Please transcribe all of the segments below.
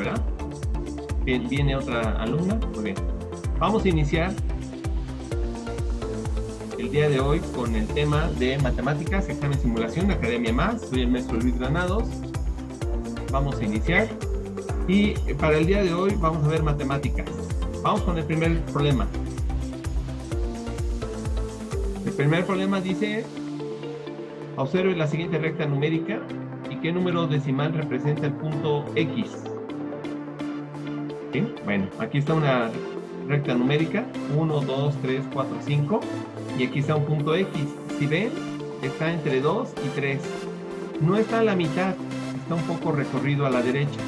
¿verdad? Viene otra alumna, muy bien. Vamos a iniciar el día de hoy con el tema de matemáticas, examen simulación, Academia Más. Soy el maestro Luis Granados. Vamos a iniciar. Y para el día de hoy vamos a ver matemáticas. Vamos con el primer problema. El primer problema dice, observe la siguiente recta numérica y qué número decimal representa el punto X. ¿Sí? Bueno, aquí está una recta numérica, 1, 2, 3, 4, 5, y aquí está un punto X. Si ven, está entre 2 y 3. No está a la mitad, está un poco recorrido a la derecha.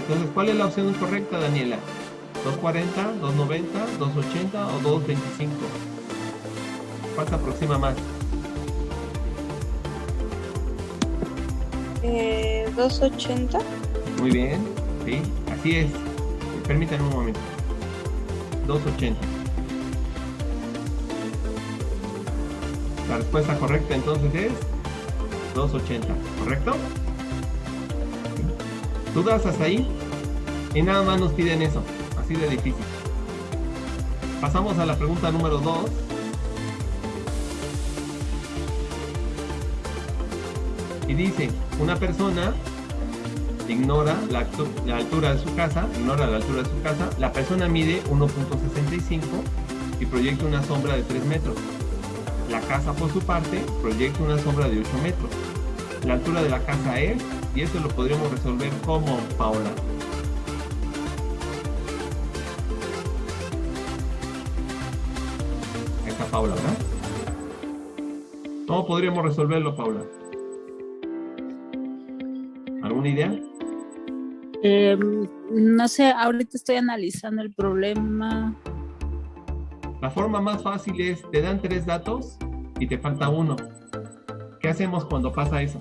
Entonces, ¿cuál es la opción correcta, Daniela? ¿240, 290, 280 o 225? ¿Cuál se aproxima más? Eh, 280. Muy bien, sí, así es. Permítanme un momento. 280. La respuesta correcta entonces es 280, ¿correcto? ¿Dudas hasta ahí? Y nada más nos piden eso, así de difícil. Pasamos a la pregunta número 2. Y dice, una persona ignora la, altura de su casa, ignora la altura de su casa, la persona mide 1.65 y proyecta una sombra de 3 metros. La casa por su parte proyecta una sombra de 8 metros. La altura de la casa es, y esto lo podríamos resolver como Paola. Ahí está Paula, ¿verdad? ¿Cómo podríamos resolverlo, Paula? ¿Alguna idea? Eh, no sé, ahorita estoy analizando el problema. La forma más fácil es, te dan tres datos y te falta uno. ¿Qué hacemos cuando pasa eso?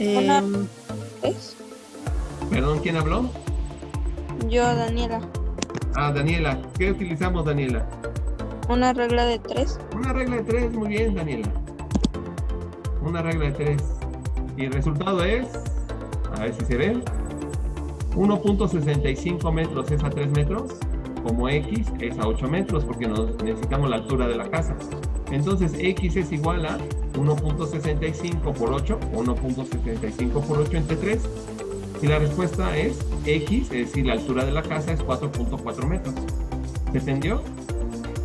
Una- Eh, ¿Es? Perdón, ¿quién habló? Yo, Daniela. Ah, Daniela. ¿Qué utilizamos, Daniela? Una regla de 3. Una regla de tres, muy bien, Daniela. Una regla de tres. Y el resultado es, a ver si se ve, 1.65 metros es a 3 metros, como X es a 8 metros, porque nos necesitamos la altura de la casa. Entonces, X es igual a 1.65 por 8, 1.75 por 8 entre 3. Y la respuesta es X, es decir, la altura de la casa es 4.4 metros. ¿Se entendió?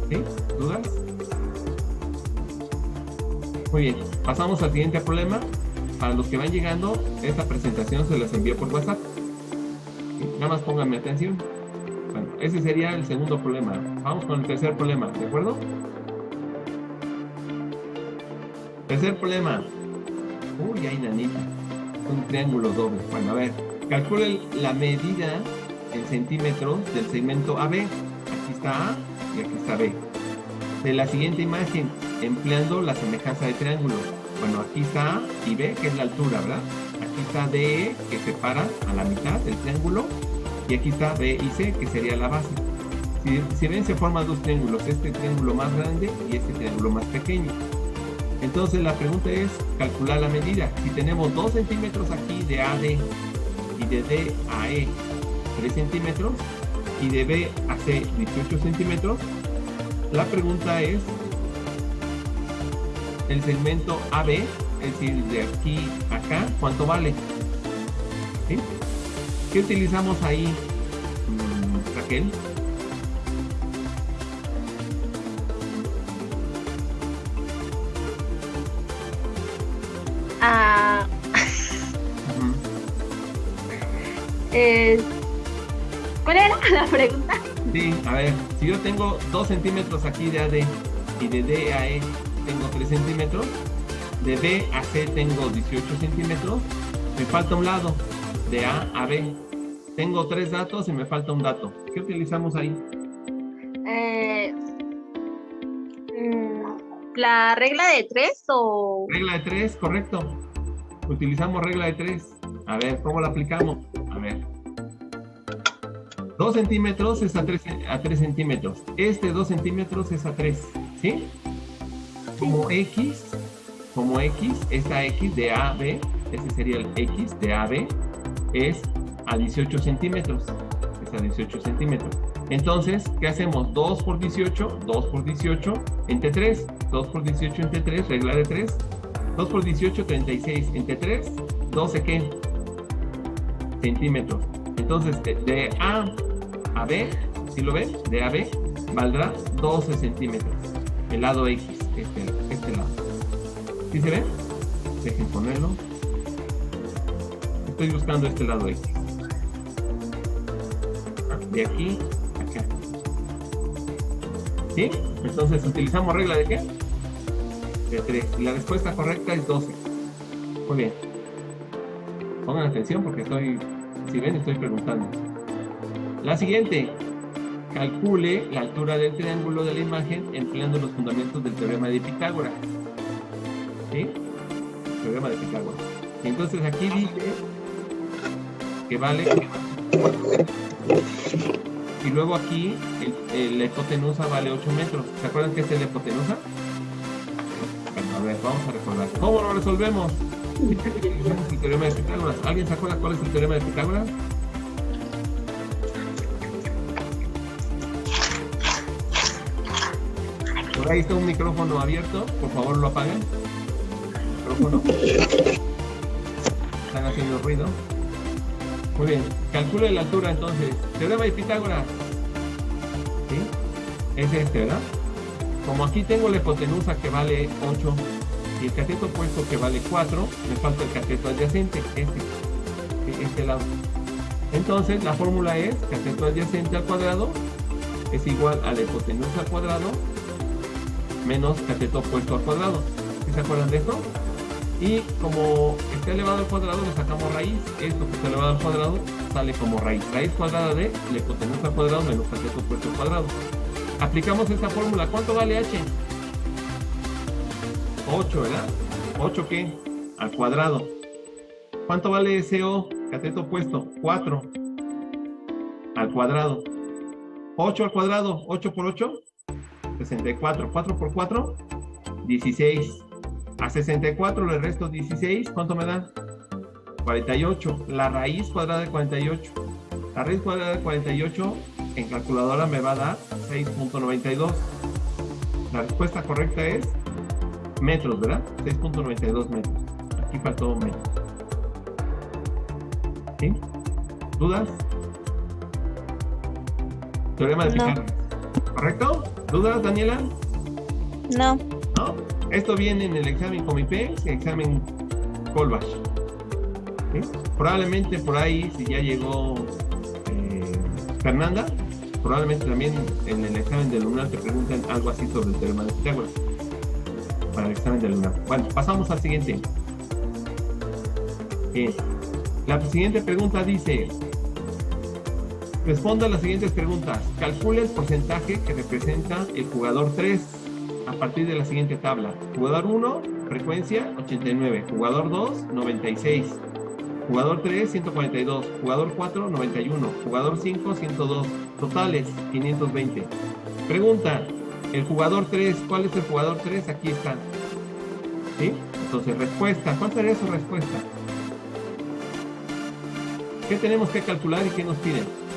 ¿Sí? ¿Dudas? Muy bien, pasamos al siguiente problema. Para los que van llegando, esta presentación se las envío por WhatsApp. Nada más pónganme atención. Bueno, ese sería el segundo problema. Vamos con el tercer problema, ¿de acuerdo? Tercer problema. Uy, hay nanita. Un triángulo doble. Bueno, a ver. Calcule la medida en centímetros del segmento AB. Aquí está A y aquí está B. De la siguiente imagen, empleando la semejanza de triángulos. Bueno, aquí está A y B, que es la altura, ¿verdad? Aquí está DE, que separa a la mitad del triángulo. Y aquí está B y C, que sería la base. Si, si ven, se forman dos triángulos. Este triángulo más grande y este triángulo más pequeño. Entonces la pregunta es calcular la medida. Si tenemos 2 centímetros aquí de AD y de D a E 3 centímetros y de B a C 18 centímetros, la pregunta es el segmento AB, es decir, de aquí a acá, ¿cuánto vale? ¿Sí? ¿Qué utilizamos ahí, mm, Raquel? Ah, eh, ¿Cuál era la pregunta? Sí, a ver, si yo tengo 2 centímetros aquí de AD y de D a E tengo 3 centímetros, de B a C tengo 18 centímetros, me falta un lado, de A a B. Tengo tres datos y me falta un dato. ¿Qué utilizamos ahí? Eh, mm, ¿La regla de tres o...? Regla de 3, correcto. Utilizamos regla de 3. A ver, ¿cómo la aplicamos? A ver. 2 centímetros es a 3, a 3 centímetros. Este 2 centímetros es a 3. ¿Sí? Como X, como X, esta X de A a B ese sería el X de AB, es a 18 centímetros. Es a 18 centímetros. Entonces, ¿qué hacemos? 2 por 18, 2 por 18, entre 3. 2 por 18 entre 3, regla de 3. 2 por 18, 36. Entre 3, 12 qué? Centímetros. Entonces, de, de A a B, ¿sí lo ven? De A a B, valdrá 12 centímetros. El lado X, este, este lado. ¿Sí se ve? Dejen ponerlo. Estoy buscando este lado X. De aquí acá. ¿Sí? Entonces, ¿utilizamos regla de qué? De 3. Y la respuesta correcta es 12. Muy bien. Pongan atención porque estoy, si ven, estoy preguntando. La siguiente. Calcule la altura del triángulo de la imagen empleando los fundamentos del teorema de Pitágoras. ¿Sí? Teorema de Pitágoras. Entonces aquí dice que vale. Y luego aquí la hipotenusa vale 8 metros. ¿Se acuerdan qué es la hipotenusa? Bueno, a ver, vamos a recordar. ¿Cómo lo resolvemos? El teorema de Pitágoras. ¿Alguien se acuerda cuál es el teorema de Pitágoras? Ahí está un micrófono abierto. Por favor, lo apaguen. Micrófono. Están haciendo ruido. Muy bien. Calcule la altura entonces. Teorema de Pitágoras. ¿Sí? Es este, ¿verdad? Como aquí tengo la hipotenusa que vale 8 y el cateto opuesto que vale 4, me falta el cateto adyacente, este, este lado. Entonces la fórmula es cateto adyacente al cuadrado es igual a la hipotenusa al cuadrado menos cateto opuesto al cuadrado. ¿Sí se acuerdan de esto? Y como está elevado al cuadrado, le sacamos raíz. Esto que está elevado al cuadrado sale como raíz. Raíz cuadrada de la hipotenusa al cuadrado menos cateto opuesto al cuadrado. Aplicamos esta fórmula. ¿Cuánto vale h? 8, ¿verdad? ¿8 qué? Al cuadrado. ¿Cuánto vale CO? Cateto opuesto. 4 al cuadrado. 8 al cuadrado. 8 por 8. 64. 4 por 4. 16. A 64 le resto 16. ¿Cuánto me da? 48. La raíz cuadrada de 48. La raíz cuadrada de 48 en calculadora me va a dar 6.92. La respuesta correcta es metros, ¿verdad? 6.92 metros. Aquí faltó un metro. ¿Sí? ¿Dudas? Teorema de No. Pitágoras. ¿Correcto? ¿Dudas, Daniela? No. ¿No? Esto viene en el examen Comipé, el examen Colbach. ¿Sí? Probablemente por ahí, si ya llegó eh, Fernanda, probablemente también en el examen del lunar te pregunten algo así sobre el teorema de Pitágoras. Para el examen del lunar. Bueno, pasamos al siguiente. Bien. La siguiente pregunta dice, responda las siguientes preguntas. Calcule el porcentaje que representa el jugador 3 a partir de la siguiente tabla. Jugador 1, frecuencia 89. Jugador 2, 96. Jugador 3, 142. Jugador 4, 91. Jugador 5, 102. Totales, 520. Pregunta, el jugador 3, ¿cuál es el jugador 3? Aquí está. ¿Sí? Entonces, respuesta. ¿Cuál sería su respuesta? ¿Qué tenemos que calcular y qué nos piden?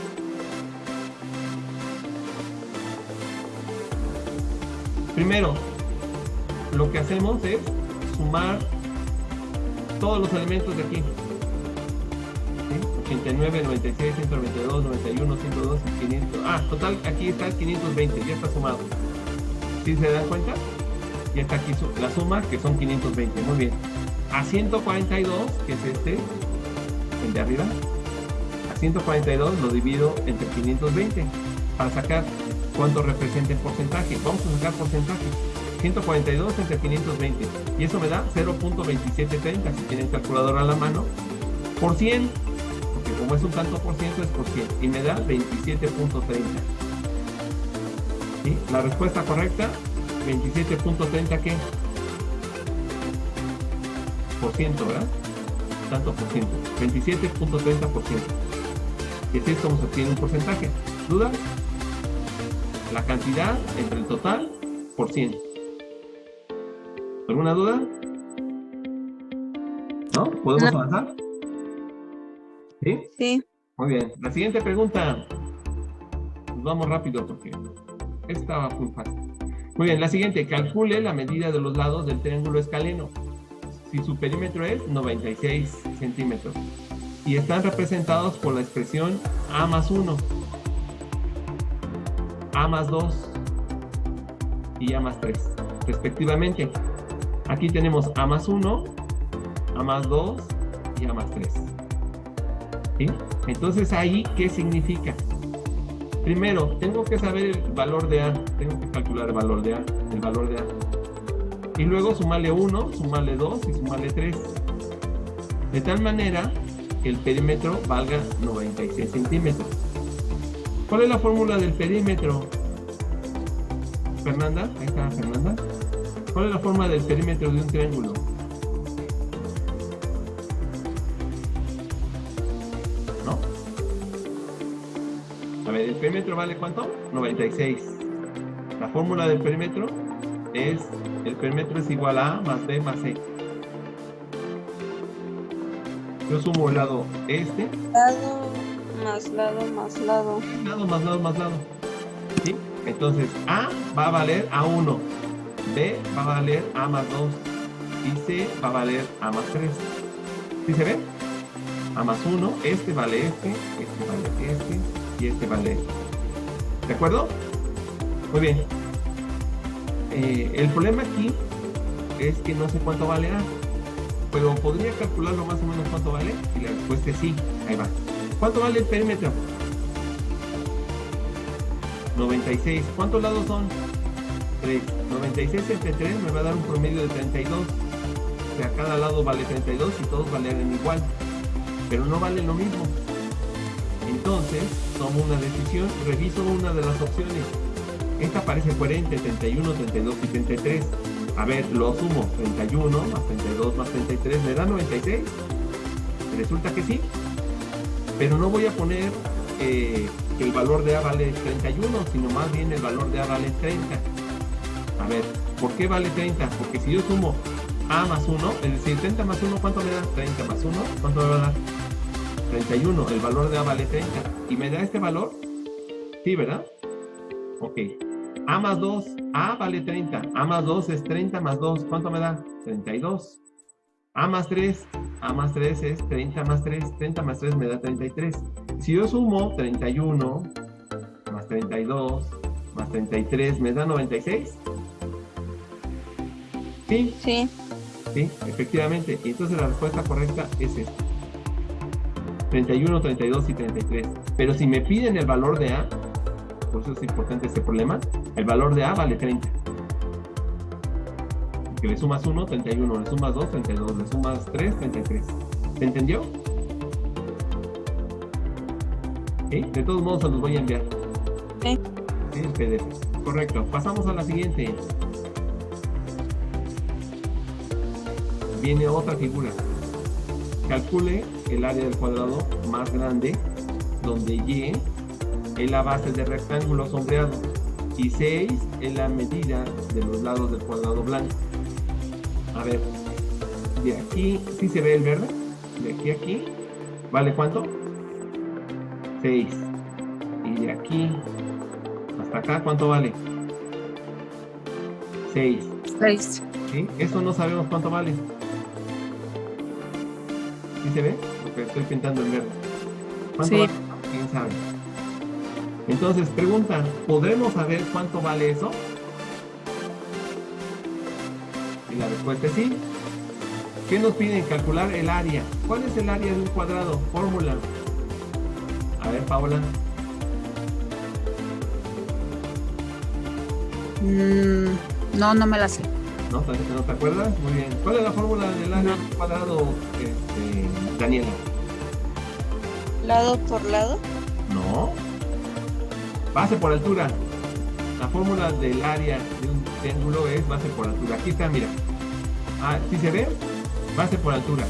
Primero, lo que hacemos es sumar todos los elementos de aquí. ¿Sí? 89, 96, 192, 91, 102, 500. Ah, total, aquí está el 520, ya está sumado. ¿Sí se dan cuenta? Ya está aquí la suma, que son 520. Muy bien. A 142, que es este, el de arriba, a 142 lo divido entre 520 para sacar cuánto representa el porcentaje. Vamos a sacar porcentaje. 142 entre 520. Y eso me da 0.2730 si tienen calculadora a la mano. Por 100. Porque como es un tanto por ciento es por 100. Y me da 27.30. ¿Sí? La respuesta correcta, 27.30 ¿qué? Por ciento, ¿verdad? Tanto por ciento. 27.30 por ciento. Y así es como se obtiene un porcentaje. ¿Dudas? La cantidad entre el total por 100. ¿Alguna duda? ¿No? ¿Podemos No. avanzar? ¿Sí? Sí. Muy bien. La siguiente pregunta. Nos vamos rápido porque esta va muy fácil. Muy bien, la siguiente. Calcule la medida de los lados del triángulo escaleno. Si su perímetro es 96 centímetros. Y están representados por la expresión A más 1, A más 2 y A más 3, respectivamente. Aquí tenemos A más 1, A más 2 y A más 3. ¿Sí? Entonces ahí, ¿qué significa? Primero, tengo que saber el valor de A, tengo que calcular el valor de A, el valor de A. Y luego sumarle 1, sumarle 2 y sumarle 3. De tal manera que el perímetro valga 96 centímetros. ¿Cuál es la fórmula del perímetro? Fernanda, ahí está Fernanda. ¿Cuál es la forma del perímetro de un triángulo? ¿No? A ver, ¿el perímetro vale cuánto? 96. La fórmula del perímetro es, el perímetro es igual a A más B más C. Yo sumo el lado este, más lado más lado. lado más lado más lado. ¿Sí? Entonces, A va a valer A1, B va a valer A más 2 y C va a valer A más 3. ¿Sí se ve? A más 1, este vale este, este vale este y este vale este. ¿De acuerdo? Muy bien. Eh, el problema aquí es que no sé cuánto vale A, pero podría calcularlo más o menos cuánto vale y la respuesta es sí. Ahí va. ¿Cuánto vale el perímetro? 96. ¿Cuántos lados son? 3. 96 entre 3 me va a dar un promedio de 32. O sea, cada lado vale 32 y todos valen igual. Pero no valen lo mismo. Entonces, tomo una decisión, reviso una de las opciones. Esta parece coherente, 31, 32 y 33. A ver, lo sumo, 31 más 32 más 33, ¿me da 96? Resulta que sí, pero no voy a poner eh, que el valor de A vale 31, sino más bien el valor de A vale 30. A ver, ¿por qué vale 30? Porque si yo sumo A más 1, es decir, 30 más 1, ¿cuánto me da? 30 más 1, ¿cuánto me va a dar? 31, el valor de A vale 30. ¿Y me da este valor? Sí, ¿verdad? Ok. A más 2, A vale 30. A más 2 es 30 más 2. ¿Cuánto me da? 32. A más 3, A más 3 es 30 más 3. 30 más 3 me da 33. Si yo sumo 31 más 32 más 33, ¿me da 96? ¿Sí? Sí. Sí, efectivamente. Y entonces la respuesta correcta es esta. 31, 32 y 33. Pero si me piden el valor de A, por eso es importante este problema, el valor de A vale 30. Que le sumas 1, 31, le sumas 2, 32, le sumas 3, 33. ¿Se entendió? ¿Sí? De todos modos se los voy a enviar. Sí. Sí, el PDF. Correcto. Pasamos a la siguiente. Viene otra figura. Calcule el área del cuadrado más grande, donde Y es la base del rectángulo sombreado y 6 es la medida de los lados del cuadrado blanco. A ver, de aquí, ¿sí se ve el verde? De aquí a aquí, ¿vale cuánto? 6. Y de aquí hasta acá, ¿cuánto vale? 6. 6. ¿Sí? Eso no sabemos cuánto vale. ¿Sí se ve? Porque estoy pintando en verde. ¿Cuánto Sí. vale? ¿Quién sabe? Entonces, pregunta, ¿podremos saber cuánto vale eso? Respuesta es sí. ¿Qué nos piden? Calcular el área. ¿Cuál es el área de un cuadrado? Fórmula. A ver, Paula. Mm, no, no me la sé. ¿No? ¿Te- ¿No te acuerdas? Muy bien. ¿Cuál es la fórmula del área de un cuadrado, este, Daniela? Lado por lado. No. Base por altura. La fórmula del área de un triángulo es base por altura. Aquí está, mira. Ah, ¿sí se ve? Base por altura.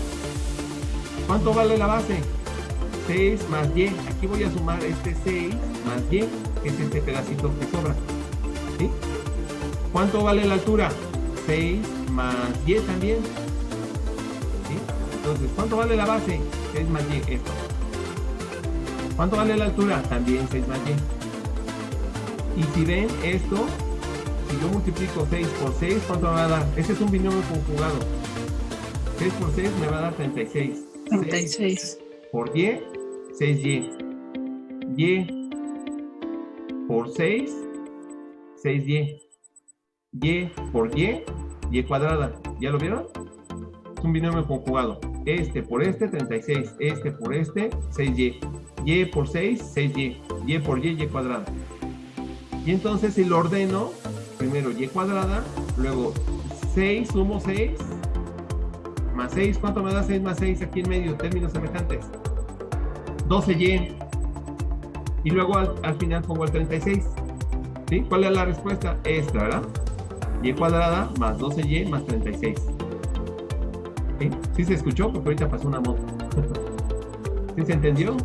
¿Cuánto vale la base? 6 más y. Aquí voy a sumar este 6 más y, que es este pedacito que sobra. ¿Sí? ¿Cuánto vale la altura? 6 más y también. ¿Sí? Entonces, ¿cuánto vale la base? 6 más y, esto. ¿Cuánto vale la altura? También 6 más y. Y si ven esto, si yo multiplico 6 por 6, ¿cuánto me va a dar? Este es un binomio conjugado. 6 por 6 me va a dar 36. 36. por y, 6y. y por 6, 6y. y por y, y cuadrada. ¿Ya lo vieron? Es un binomio conjugado. Este por este, 36. Este por este, 6y. y por 6, 6y. y por y, y cuadrada. Y entonces si lo ordeno, primero y cuadrada, luego 6 sumo 6, más 6, ¿cuánto me da 6 más 6 aquí en medio? Términos semejantes. 12y. Y luego al, al final pongo el 36. ¿Sí? ¿Cuál es la respuesta? Esta, ¿verdad? y cuadrada más 12y más 36. ¿Sí? ¿Sí se escuchó? Porque ahorita pasó una moto. ¿Sí se entendió?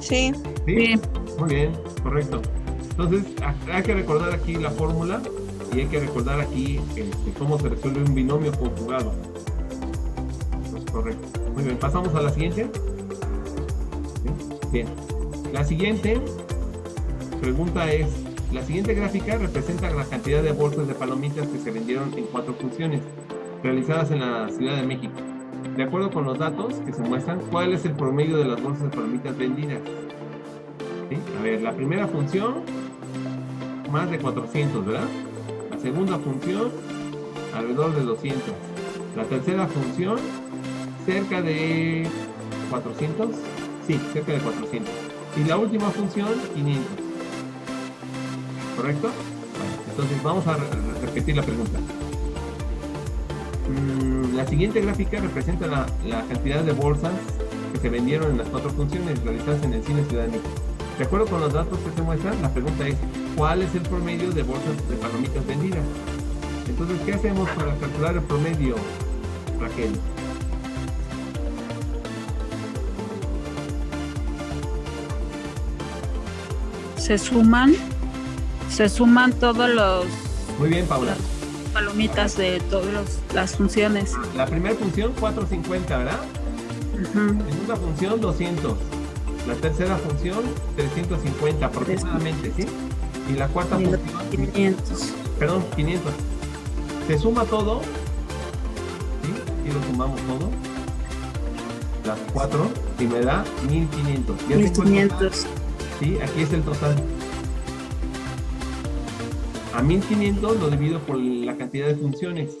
Sí. ¿Sí? Sí. Muy bien, correcto. Entonces, ha- hay que recordar aquí la fórmula y hay que recordar aquí este, cómo se resuelve un binomio conjugado. Pues, correcto. Muy bien, pasamos a la siguiente. Bien. La siguiente pregunta es, la siguiente gráfica representa la cantidad de bolsas de palomitas que se vendieron en cuatro funciones, realizadas en la Ciudad de México. De acuerdo con los datos que se muestran, ¿cuál es el promedio de las bolsas de palomitas vendidas? ¿Sí? A ver, la primera función, más de 400, ¿verdad? La segunda función, alrededor de 200. La tercera función, cerca de 400. Sí, cerca de 400. Y la última función, 500. ¿Correcto? Entonces vamos a re- repetir la pregunta. Mm, la siguiente gráfica representa la, la cantidad de bolsas que se vendieron en las cuatro funciones realizadas en el cine Ciudad de México. De acuerdo con los datos que se muestran, la pregunta es, ¿cuál es el promedio de bolsas de palomitas vendidas? Entonces, ¿qué hacemos para calcular el promedio, Raquel? Se suman, se suman todos los Muy bien, Paula. palomitas de todas las funciones. La primera función, 450, ¿verdad? Ujú. Segunda función, 200. La tercera función, 350 aproximadamente, ¿sí? Y la cuarta Y los función, 500. perdón, 500. Se suma todo, ¿sí? Y lo sumamos todo. Las cuatro, y me da 1500. Ya tengo el total, 1500. ¿sí? Aquí es el total. A 1500 lo divido por la cantidad de funciones,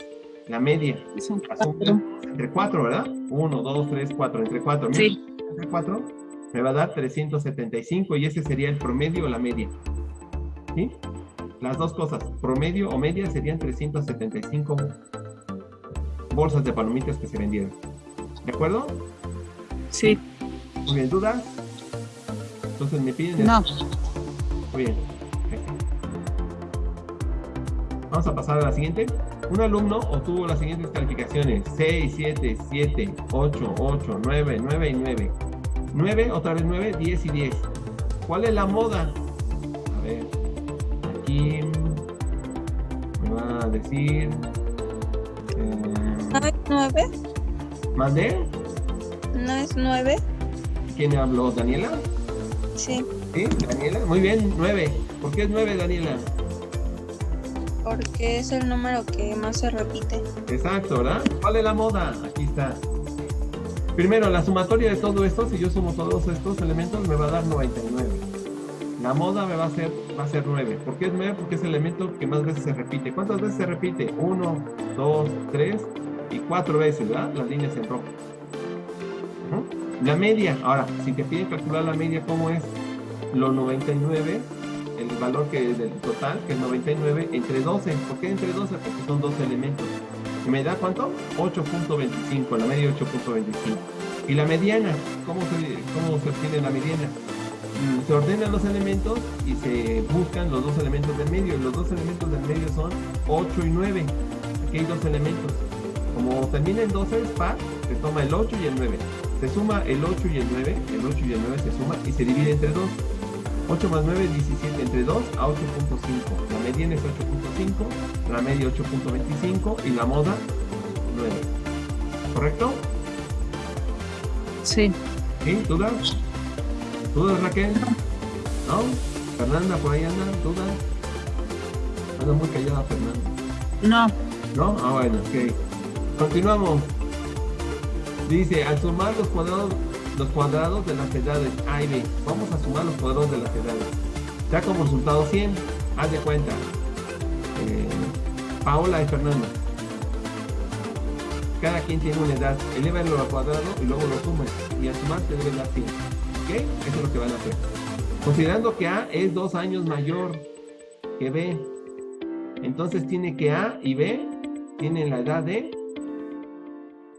la media. Suma cuatro. Entre 4, ¿verdad? 1, 2, 3, 4. Entre 4. Sí. entre 4 me va a dar 375 y ese sería el promedio o la media. ¿Sí? Las dos cosas, promedio o media serían 375 bolsas de palomitas que se vendieron. ¿De acuerdo? Sí. Muy bien, ¿dudas? Entonces me piden... No. Muy bien. Vamos a pasar a la siguiente. Un alumno obtuvo las siguientes calificaciones: 6, 7, 7, 8, 8, 9, 9 y 9. 9, otra vez 9, 10 y 10. ¿Cuál es la moda? A ver, me va a decir. ¿No Eh, es nueve? ¿Mandé? ¿No es nueve? ¿Quién habló? ¿Daniela? Sí, ¿Sí? ¿Daniela? Muy bien, 9. ¿Por qué es 9, Daniela? porque es el número que más se repite. Exacto, ¿verdad? ¿Cuál es la moda? Aquí está. Primero, la sumatoria de todo esto, si yo sumo todos estos elementos, me va a dar 99. La moda me va a ser, va a ser 9. ¿Por qué es 9? Porque es el elemento que más veces se repite. ¿Cuántas veces se repite? 1, 2, 3 y 4 veces, ¿verdad? Las líneas en rojo. La media, ahora, si te piden calcular la media, ¿cómo es? Lo 99, el valor que del total, que es 99, entre 12. ¿Por qué entre 12? Porque son 12 elementos. ¿Y me da cuánto? 8.25, la media 8.25. ¿Y la mediana? ¿Cómo se, cómo se obtiene la mediana? Se ordenan los elementos y se buscan los dos elementos del medio. Y los dos elementos del medio son 8 y 9. Aquí hay dos elementos. Como termina en 12 es par, se toma el 8 y el 9. Se suma el 8 y el 9, el 8 y el 9 se suma y se divide entre 2. 8 más 9, 17 entre 2 a 8.5. La mediana es 8.5, la media 8.25 y la moda 9. ¿Correcto? Sí. ¿Sí? ¿Dudas? ¿Dudas, Raquel? ¿No? ¿Fernanda por ahí anda? ¿Dudas? Anda muy callada Fernanda. No. ¿No? Ah, bueno, ok. Continuamos. Dice, al sumar los cuadrados, los cuadrados de las edades A y B, vamos a sumar los cuadrados de las edades. Ya como resultado 100, haz de cuenta. Eh, Paola y Fernanda. Cada quien tiene una edad. Elévalo al cuadrado y luego lo sumas. Y al sumar te deben dar 100. ¿Ok? Eso es lo que van a hacer. Considerando que A es dos años mayor que B. Entonces tiene que A y B tienen la edad de...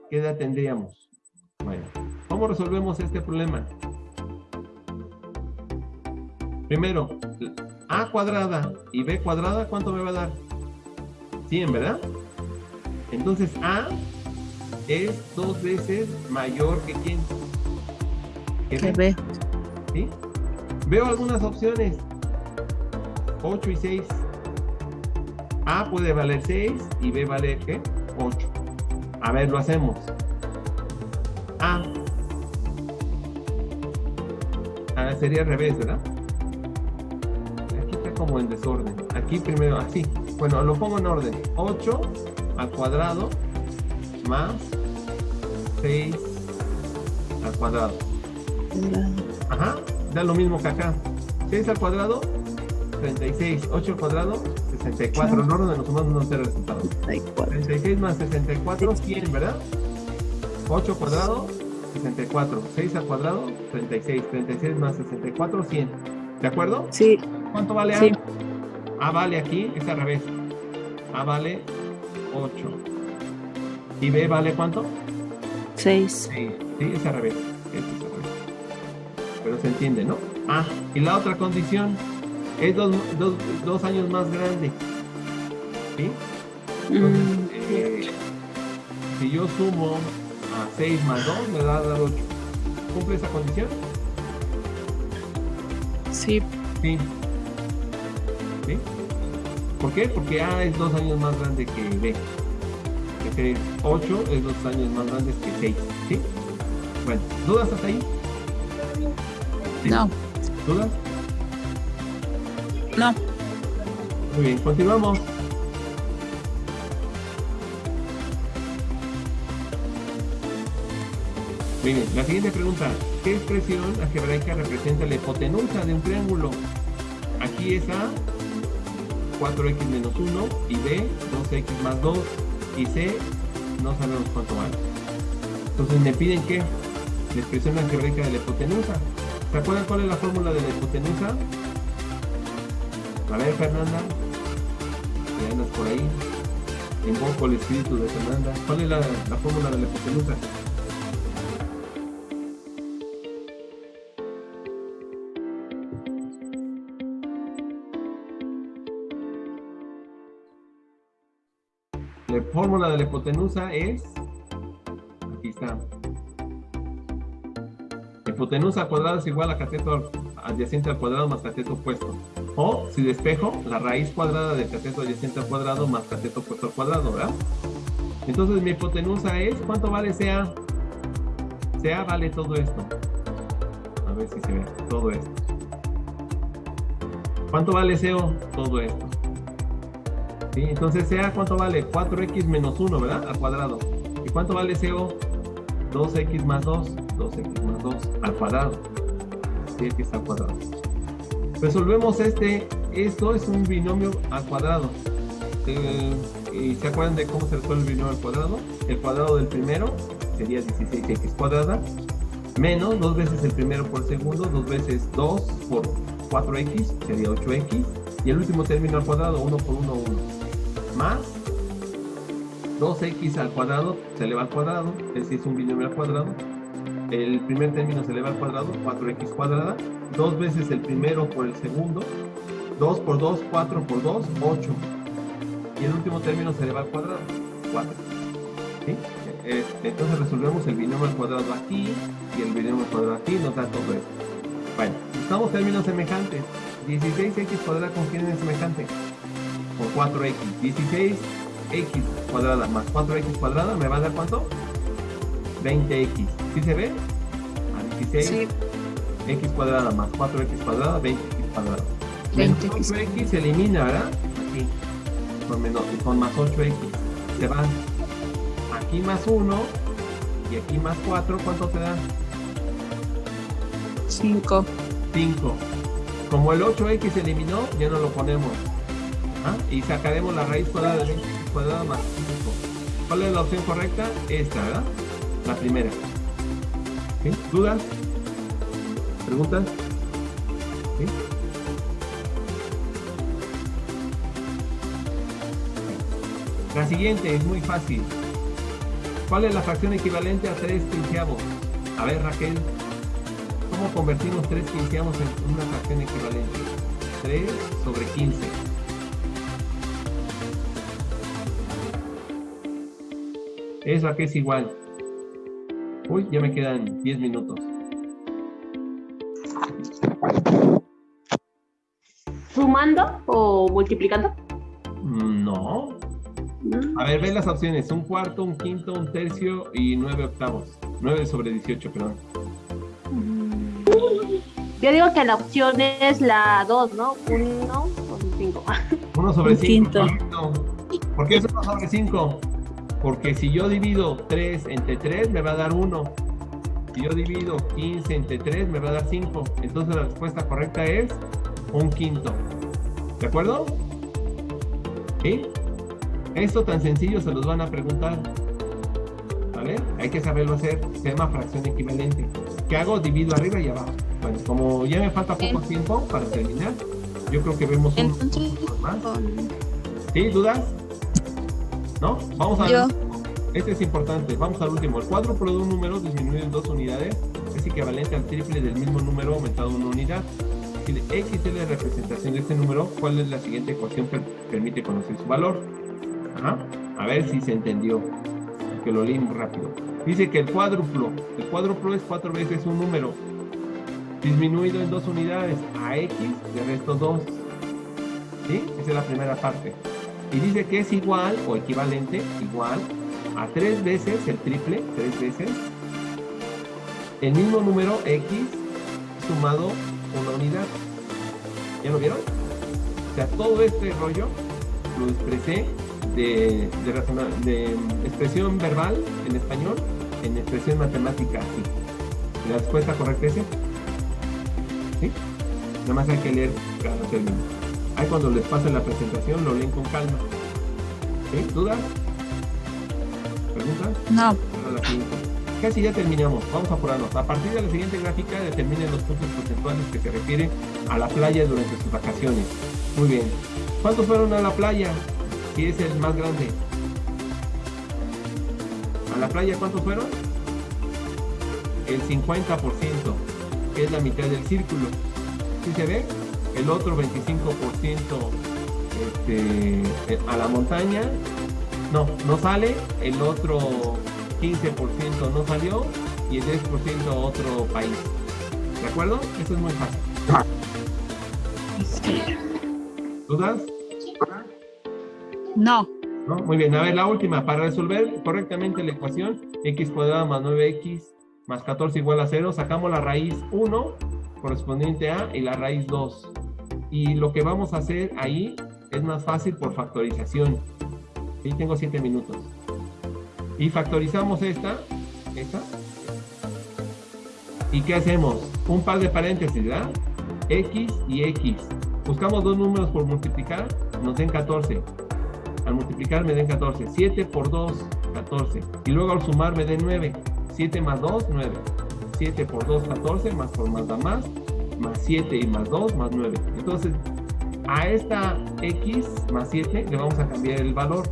¿Qué edad tendríamos? Bueno, ¿cómo resolvemos este problema? Primero, A cuadrada y B cuadrada, ¿cuánto me va a dar? 100, ¿verdad? Entonces A es dos veces mayor que quién? Que B, ve. ¿sí? Veo algunas opciones. 8 y 6. A puede valer 6 y B vale ¿qué? 8. A ver, lo hacemos. A. Ah, sería al revés, ¿verdad? Aquí está como en desorden. Aquí primero, así. Bueno, lo pongo en orden. 8 al cuadrado más 6 al cuadrado. Ajá, da lo mismo que acá. 6 al cuadrado, 36. 8 al cuadrado, 64. No, donde nos sumamos no sé el resultado. 36 más 64, 100, ¿verdad? 8 cuadrado, 64. 6 al cuadrado, 36. 36 más 64, 100. ¿De acuerdo? Sí. ¿Cuánto vale A? Sí. A vale aquí, es al revés. A vale 8. ¿Y B vale cuánto? 6. Sí, sí, es al revés. Este se entiende, ¿no? Ah, y la otra condición es dos, dos, dos años más grande. ¿Sí? Entonces, eh, si yo sumo a 6 más 2, me va a dar 8. ¿Cumple esa condición? Sí. Sí. ¿Sí? ¿Por qué? Porque A es dos años más grande que B. Es decir, 8 es dos años más grande que 6. ¿Sí? Bueno, ¿dudas hasta ahí? No. ¿Dudas? No. Muy bien, continuamos. Bien, la siguiente pregunta. ¿Qué expresión algebraica representa la hipotenusa de un triángulo? Aquí es A, 4x menos 1, y B, 2x más 2, y C, no sabemos cuánto vale. Entonces me piden que la expresión algebraica de la hipotenusa. ¿Se acuerdan cuál es la fórmula de la hipotenusa? A ver, Fernanda, que andas por ahí. Invoco el espíritu de Fernanda. ¿Cuál es la fórmula de la hipotenusa? La fórmula de la hipotenusa es. Hipotenusa al cuadrado es igual a cateto adyacente al cuadrado más cateto opuesto. O, si despejo, la raíz cuadrada del cateto adyacente al cuadrado más cateto opuesto al cuadrado, ¿verdad? Entonces mi hipotenusa es, ¿cuánto vale CA? CA vale todo esto. A ver si se ve, todo esto. ¿Cuánto vale CO? Todo esto. ¿Sí? Entonces CA, ¿cuánto vale? 4x menos 1, ¿verdad? Al cuadrado. ¿Y cuánto vale CO? 2x más 2, 2x más 2 al cuadrado. 10x al cuadrado. Resolvemos este, esto es un binomio al cuadrado. Eh, ¿Y se acuerdan de cómo se resuelve el binomio al cuadrado? El cuadrado del primero sería 16x cuadrada, menos dos veces el primero por segundo, dos veces 2 por 4x, sería 8x, y el último término al cuadrado, 1 por 1, 1, más 2x al cuadrado se eleva al cuadrado, es decir, es un binomio al cuadrado, el primer término se eleva al cuadrado, 4x cuadrada, dos veces el primero por el segundo, 2 por 2, 4 por 2, 8. Y el último término se eleva al cuadrado, 4. ¿Sí? Eh, Entonces resolvemos el binomio al cuadrado aquí y el binomio al cuadrado aquí, nos da todo esto. Bueno, buscamos términos semejantes. 16x cuadrada con quién es semejante? Con 4x. 16x cuadrada más 4x cuadrada me va a dar cuánto? 20x. ¿Sí se ve? 16. Sí. X cuadrada más 4X cuadrada, 20X cuadrada. 20X. Menos 8X se elimina, ¿verdad? Aquí. Con, menos, con más 8X. Se van. Aquí más 1 y aquí más 4, ¿cuánto te da? 5. 5. Como el 8x se eliminó, ya no lo ponemos. ¿Ah? Y sacaremos la raíz cuadrada de 20 cuadrada más 5. ¿Cuál es la opción correcta? Esta, ¿verdad? La primera. ¿Dudas? ¿Preguntas? ¿Sí? La siguiente es muy fácil. ¿Cuál es la fracción equivalente a 3 quinceavos? A ver, Raquel. ¿Cómo convertimos 3 quinceavos en una fracción equivalente? 3 sobre 15. Es la que es igual. Uy, ya me quedan 10 minutos. ¿Sumando o multiplicando? Mm, No. Mm, A ver, ven las opciones. Un cuarto, un quinto, un tercio y 9 octavos. 9 sobre 18, perdón. Yo digo que la opción es la 2, ¿no? 1 o 5. 1 sobre Un 5. quinto. ¿Por qué es 1 sobre 5? Porque si yo divido 3 entre 3 me va a dar 1. Si yo divido 15 entre 3 me va a dar 5. Entonces la respuesta correcta es un quinto. ¿De acuerdo? ¿Sí? Esto tan sencillo se los van a preguntar. ¿Vale? Hay que saberlo hacer. Se llama fracción equivalente. ¿Qué hago? Divido arriba y abajo. Bueno, como ya me falta poco tiempo para terminar, yo creo que vemos un Entonces, más. ¿Sí? ¿Dudas? ¿No? Vamos a Yo. Este es importante. Vamos al último. El cuádruplo de un número disminuido en dos unidades es equivalente al triple del mismo número aumentado una unidad. Si x es la representación de este número, ¿cuál es la siguiente ecuación que permite conocer su valor? Ajá. A ver si se entendió. Que lo leí muy rápido. Dice que el cuádruplo, el cuádruplo es cuatro veces un número disminuido en dos unidades. A x le resto 2. ¿Sí? Esa es la primera parte. Y dice que es igual o equivalente, igual a tres veces el triple, tres veces el mismo número x sumado una unidad. ¿Ya lo vieron? O sea, todo este rollo lo expresé de, de, expresión verbal en español en expresión matemática así. La respuesta correcta es. ¿Sí? Nada más hay que leer cada término. Ahí cuando les pase la presentación lo leen con calma. ¿Sí? ¿Dudas? ¿Preguntas? No. Casi ya terminamos, vamos a apurarnos. A partir de la siguiente gráfica determinen los puntos porcentuales que se refieren a la playa durante sus vacaciones. Muy bien. ¿Cuántos fueron a la playa? Si es el más grande. ¿A la playa cuántos fueron? El 50%, que es la mitad del círculo. ¿Sí se ve? El otro 25% este, eh, a la montaña. No, no sale. El otro 15% no salió y el 10% a otro país. ¿De acuerdo? Eso es muy fácil. ¿Dudas? No. ¿No? Muy bien, a ver, la última. Para resolver correctamente la ecuación, x cuadrado más 9x más 14 igual a 0, sacamos la raíz 1 correspondiente a y la raíz 2. Y lo que vamos a hacer ahí es más fácil por factorización. Sí, tengo 7 minutos. Y factorizamos esta, esta. ¿Y qué hacemos? Un par de paréntesis, ¿verdad? X y X. Buscamos dos números por multiplicar, nos den 14. Al multiplicar me den 14. 7 por 2, 14. Y luego al sumar me den 9. 7 más 2, 9. 7 por 2, 14. Más por más da más. Más 7 y más 2, más 9. Entonces, a esta X más 7 le vamos a cambiar el valor.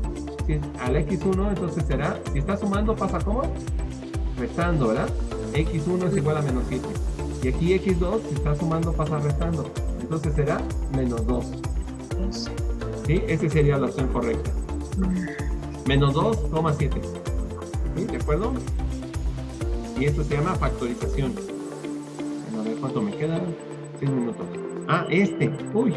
Si al X1, entonces será, si está sumando, pasa como restando, ¿verdad? X1 es igual a menos 7. Y aquí X2, si está sumando, pasa restando. Entonces será menos 2. ¿Sí? Esa sería la opción correcta. Menos 2,7. ¿Sí? ¿De acuerdo? Y esto se llama factorización. Bueno, a ver cuánto me queda. 6 minutos. Ah, este. Uy.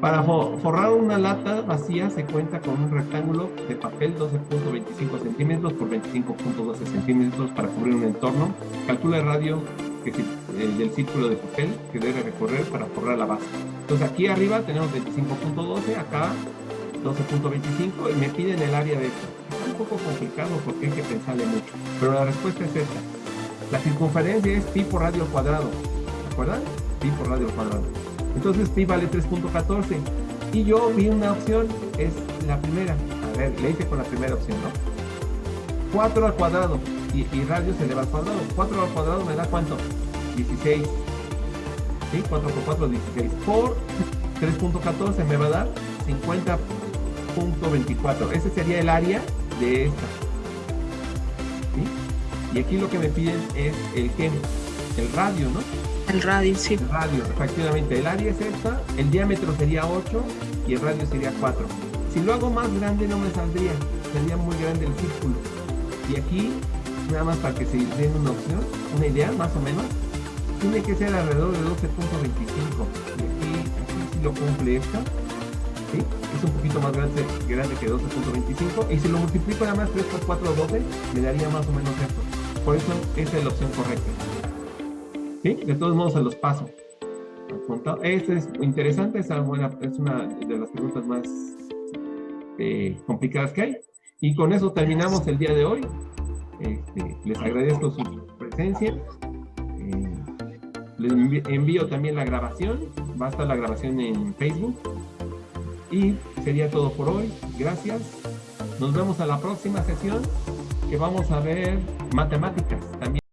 Para fo- forrar una lata vacía se cuenta con un rectángulo de papel 12.25 centímetros por 25.12 centímetros para cubrir un entorno. Calcula el radio eh, del círculo de papel que debe recorrer para forrar la base. Entonces aquí arriba tenemos 25.12, acá 12.25 y me piden el área de esto. Está un poco complicado porque hay que pensarle mucho. Pero la respuesta es esta. La circunferencia es pi por radio cuadrado. ¿Se acuerdan? Pi por radio al cuadrado. Entonces pi vale 3.14. Y yo vi una opción, es la primera. A ver, le hice con la primera opción, ¿no? 4 al cuadrado. Y, radio se eleva al cuadrado. 4 al cuadrado me da cuánto? 16. ¿Sí? 4 por 4, 16. Por 3.14 me va a dar 50.24. Ese sería el área de esta. ¿Sí? Y aquí lo que me piden es el qué? El radio, ¿no? El radio, sí. El radio, efectivamente. El área es esta, el diámetro sería 8 y el radio sería 4. Si lo hago más grande no me saldría, sería muy grande el círculo. Y aquí, nada más para que se den una opción, una idea más o menos, tiene que ser alrededor de 12.25. Y aquí, aquí sí lo cumple esta. ¿sí? Es un poquito más grande, grande que 12.25. Y si lo multiplico nada más 3 por 4, 12, me daría más o menos esto. Por eso esa es la opción correcta. De todos modos se los paso. Esta es interesante, es una de las preguntas más eh, complicadas que hay. Y con eso terminamos el día de hoy. Este, les agradezco su presencia. Eh, les envío también la grabación. Va a estar la grabación en Facebook. Y sería todo por hoy. Gracias. Nos vemos a la próxima sesión que vamos a ver matemáticas también.